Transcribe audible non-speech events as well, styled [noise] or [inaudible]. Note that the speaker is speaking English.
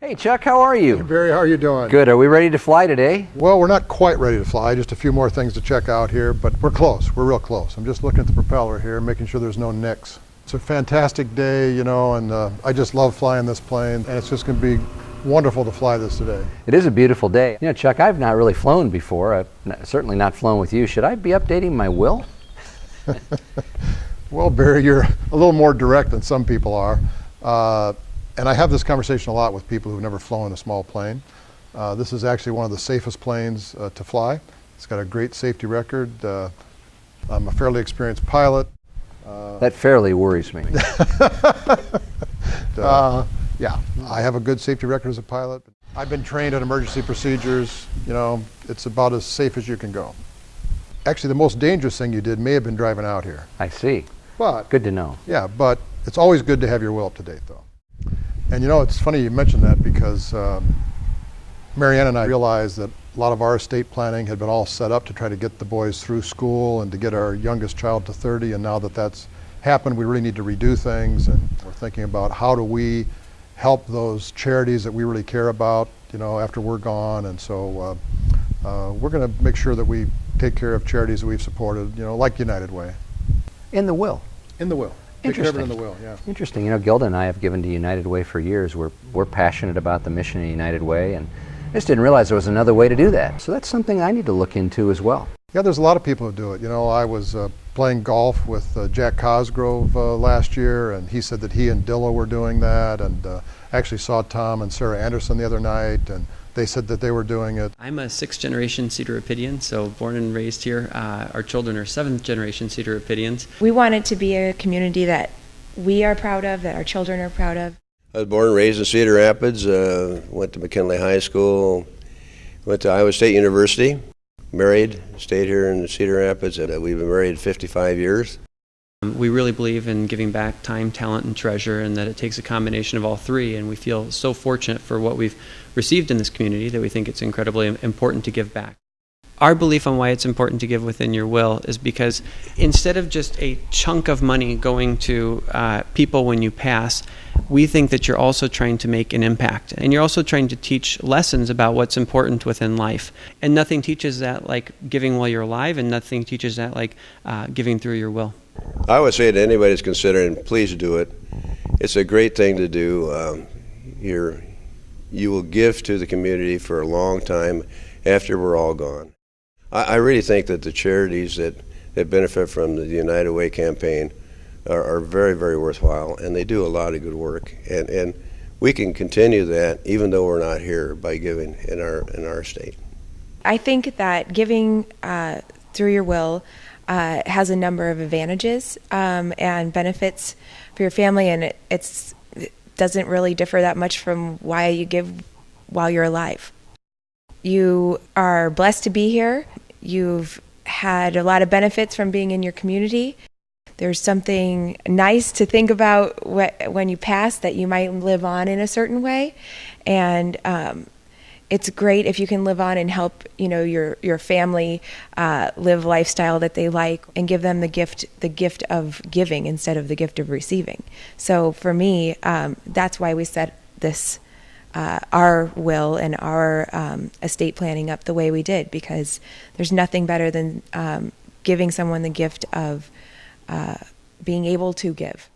Hey Chuck, how are you? Barry, how are you doing? Good. Are we ready to fly today? Well, we're not quite ready to fly. Just a few more things to check out here, but we're close. We're real close. I'm just looking at the propeller here, making sure there's no nicks. It's a fantastic day, you know, and uh, I just love flying this plane, and it's just going to be wonderful to fly this today. It is a beautiful day. You know, Chuck, I've not really flown before. I've not, certainly not flown with you. Should I be updating my will? [laughs] well, Barry, you're a little more direct than some people are. Uh, and I have this conversation a lot with people who've never flown a small plane. Uh, this is actually one of the safest planes uh, to fly. It's got a great safety record. Uh, I'm a fairly experienced pilot. Uh, that fairly worries me. [laughs] Uh, yeah, I have a good safety record as a pilot. I've been trained in emergency procedures. You know, it's about as safe as you can go. Actually, the most dangerous thing you did may have been driving out here. I see. But good to know. Yeah, but it's always good to have your will up to date, though. And you know, it's funny you mentioned that because um, Marianne and I realized that a lot of our estate planning had been all set up to try to get the boys through school and to get our youngest child to 30. And now that that's happened, we really need to redo things. And we're thinking about how do we help those charities that we really care about, you know, after we're gone. And so uh, uh, we're going to make sure that we take care of charities that we've supported, you know, like United Way. In the will. In the will. Interesting. in the will, yeah. Interesting. You know, Gilda and I have given to United Way for years. We're, we're passionate about the mission of United Way, and I just didn't realize there was another way to do that. So that's something I need to look into as well. Yeah, there's a lot of people who do it. You know, I was uh, playing golf with uh, Jack Cosgrove uh, last year, and he said that he and Dilla were doing that, and uh, actually saw Tom and Sarah Anderson the other night, and they said that they were doing it. I'm a sixth generation Cedar Rapidian, so born and raised here. Uh, our children are seventh generation Cedar Rapidians. We want it to be a community that we are proud of, that our children are proud of. I was born and raised in Cedar Rapids, uh, went to McKinley High School, went to Iowa State University, married, stayed here in Cedar Rapids, and uh, we've been married 55 years. Um, we really believe in giving back time, talent, and treasure, and that it takes a combination of all three. And we feel so fortunate for what we've received in this community that we think it's incredibly important to give back. Our belief on why it's important to give within your will is because instead of just a chunk of money going to uh, people when you pass, we think that you're also trying to make an impact. And you're also trying to teach lessons about what's important within life. And nothing teaches that like giving while you're alive, and nothing teaches that like uh, giving through your will. I would say to anybody that's considering, please do it. It's a great thing to do. Um, you're, you will give to the community for a long time after we're all gone. I, I really think that the charities that, that benefit from the United Way campaign are, are very, very worthwhile, and they do a lot of good work. And, and we can continue that even though we're not here by giving in our, in our state. I think that giving uh, through your will uh, has a number of advantages um, and benefits for your family, and it it's, it doesn't really differ that much from why you give while you're alive. You are blessed to be here. You've had a lot of benefits from being in your community. There's something nice to think about when you pass that you might live on in a certain way, and um, it's great if you can live on and help you know your your family uh, live lifestyle that they like and give them the gift the gift of giving instead of the gift of receiving. So for me um, that's why we set this uh, our will and our um, estate planning up the way we did because there's nothing better than um, giving someone the gift of uh, being able to give